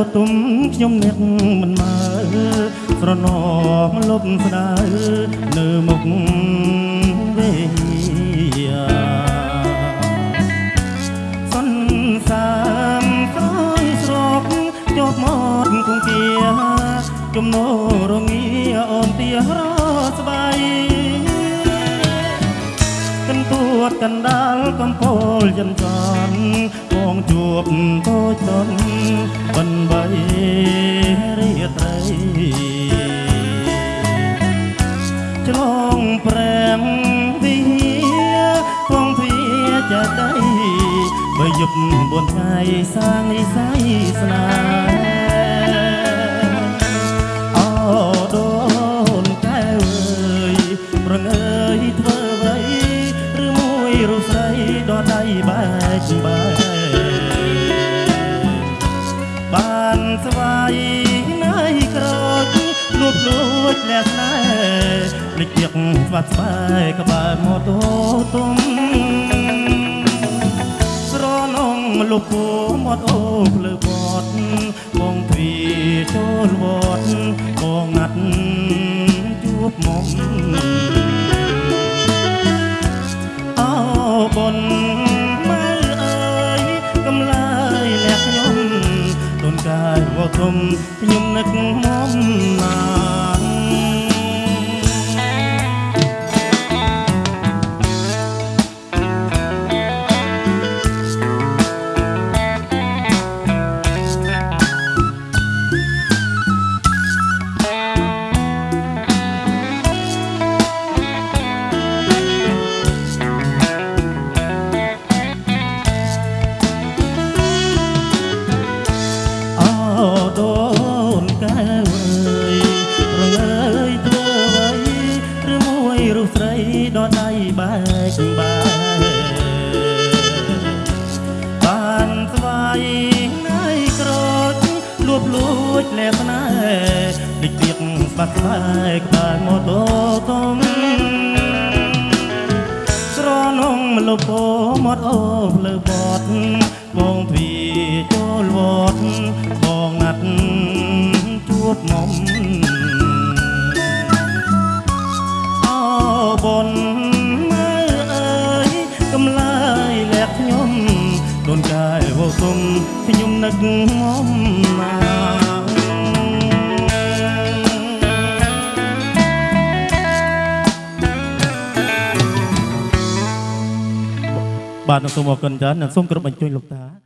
ខ្ញុំនឹកមិនមើស្រណមលប់ស្ដៅនៅមុខវេយាសន្សាមក្រោយស្រកជាប់មកគង្គាជំនោរងាអូនទារស្បៃកន្ទួតកណ្ដាលកំពូលយន្តចន់បងជួបតូចតន់បន្បីរាត្រីឆ្លងប្រែងវិផងភាចាដៃបើយប់បួនថ្ងៃសាងនិស័យស្នេ ដដៃបែកបែកបានស្វាយណៃក្រោចលួចលួចលះស្នេហ៍ភ្លេចទៀកស្វាត់ស្បែកក្បែរម៉ូតូទុំស្រនងលុបពោមាត់អូភ្លើ ខ្ញុំនឹកមក រូបស្រីដដៃបែកបែកបានស្វាយណៃក្រោចលួបលួចលែស្នេហ៍ដូចទៀកស្បាត់ស្បែកក្បែរម៉ូតូទុំស្រនងមលពោមាត់អូភ្លើបត់បងទ្វាចូលវត្តបងណាត់ជួបមុំ កាយវគុំខ្ញុំនឹកមុំណាបាទសូមអរគុណច្រើននិងសូមគោរពអញ្ជើញលោកតា